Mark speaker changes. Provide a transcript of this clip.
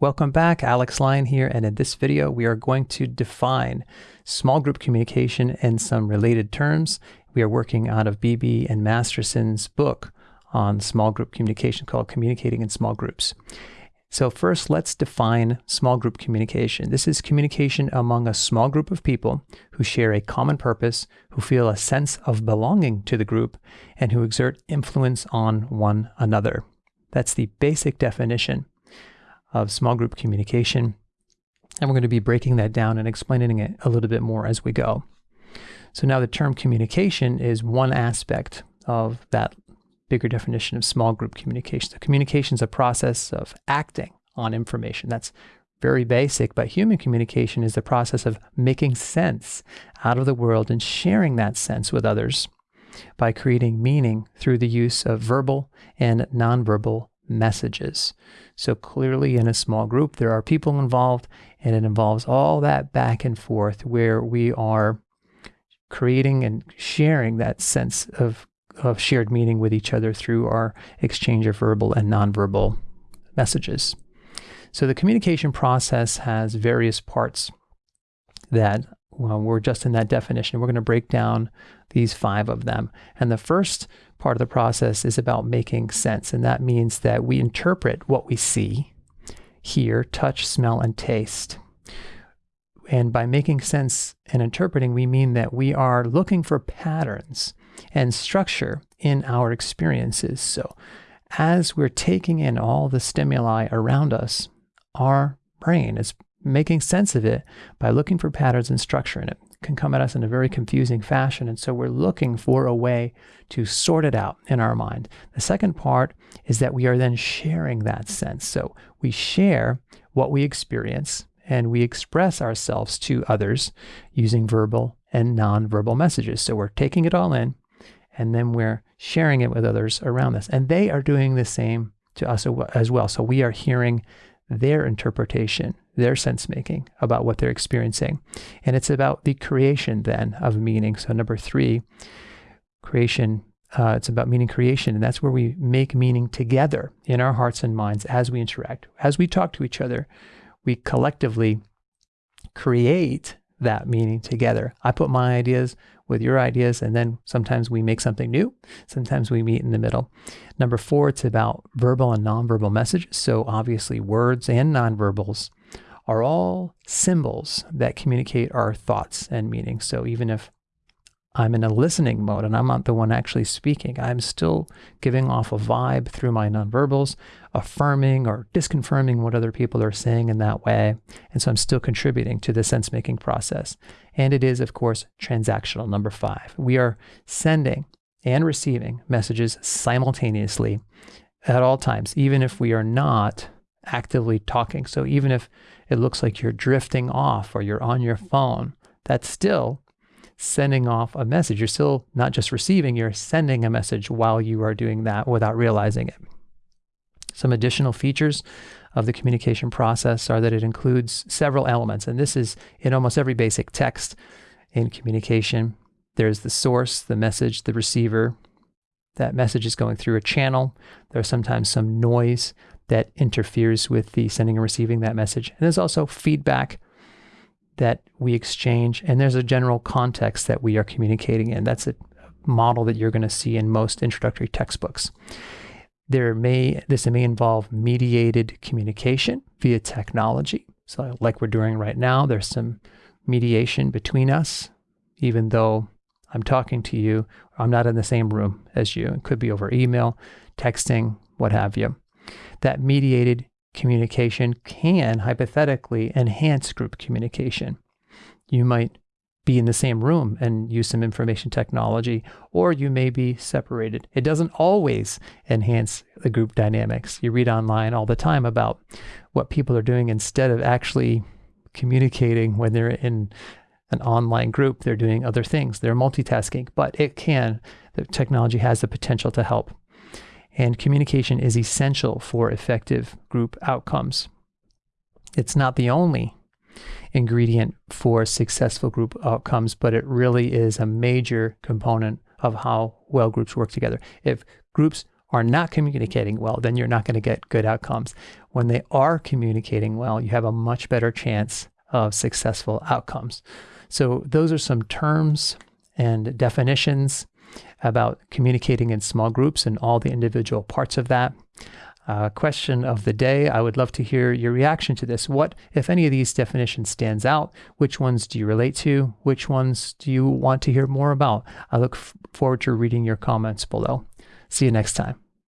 Speaker 1: Welcome back, Alex Lyon here, and in this video we are going to define small group communication and some related terms. We are working out of Beebe and Masterson's book on small group communication called Communicating in Small Groups. So first, let's define small group communication. This is communication among a small group of people who share a common purpose, who feel a sense of belonging to the group, and who exert influence on one another. That's the basic definition of small group communication. And we're going to be breaking that down and explaining it a little bit more as we go. So now the term communication is one aspect of that bigger definition of small group communication. So communication is a process of acting on information. That's very basic, but human communication is the process of making sense out of the world and sharing that sense with others by creating meaning through the use of verbal and nonverbal messages. So clearly in a small group, there are people involved and it involves all that back and forth where we are creating and sharing that sense of, of shared meaning with each other through our exchange of verbal and nonverbal messages. So the communication process has various parts that well, we're just in that definition. We're going to break down these five of them. And the first part of the process is about making sense. And that means that we interpret what we see, hear, touch, smell, and taste. And by making sense and interpreting, we mean that we are looking for patterns and structure in our experiences. So as we're taking in all the stimuli around us, our brain is making sense of it by looking for patterns and structure in it can come at us in a very confusing fashion. And so we're looking for a way to sort it out in our mind. The second part is that we are then sharing that sense. So we share what we experience and we express ourselves to others using verbal and nonverbal messages. So we're taking it all in and then we're sharing it with others around us. And they are doing the same to us as well. So we are hearing their interpretation their sense making about what they're experiencing. And it's about the creation then of meaning. So, number three, creation. Uh, it's about meaning creation, and that's where we make meaning together in our hearts and minds as we interact. As we talk to each other, we collectively create that meaning together. I put my ideas with your ideas, and then sometimes we make something new. Sometimes we meet in the middle. Number four, it's about verbal and nonverbal messages. So obviously, words and nonverbals are all symbols that communicate our thoughts and meanings. So even if I'm in a listening mode and I'm not the one actually speaking, I'm still giving off a vibe through my nonverbals, affirming or disconfirming what other people are saying in that way. And so I'm still contributing to the sense making process. And it is, of course, transactional. Number five, we are sending and receiving messages simultaneously at all times, even if we are not actively talking. So even if it looks like you're drifting off or you're on your phone, that's still sending off a message. You're still not just receiving, you're sending a message while you are doing that without realizing it. Some additional features of the communication process are that it includes several elements, and this is in almost every basic text in communication. There's the source, the message, the receiver. That message is going through a channel. There's sometimes some noise that interferes with the sending and receiving that message. And there's also feedback that we exchange, and there's a general context that we are communicating in. That's a model that you're going to see in most introductory textbooks. There may this may involve mediated communication via technology. So like we're doing right now, there's some mediation between us, even though I'm talking to you, I'm not in the same room as you. It could be over email, texting, what have you that mediated communication can hypothetically enhance group communication. You might be in the same room and use some information technology, or you may be separated. It doesn't always enhance the group dynamics. You read online all the time about what people are doing instead of actually communicating when they're in an online group, they're doing other things. They're multitasking, but it can, the technology has the potential to help and communication is essential for effective group outcomes. It's not the only ingredient for successful group outcomes, but it really is a major component of how well groups work together. If groups are not communicating well, then you're not going to get good outcomes. When they are communicating well, you have a much better chance of successful outcomes. So, those are some terms and definitions about communicating in small groups and all the individual parts of that. Uh, question of the day. I would love to hear your reaction to this. What, if any of these definitions stands out? Which ones do you relate to? Which ones do you want to hear more about? I look forward to reading your comments below. See you next time.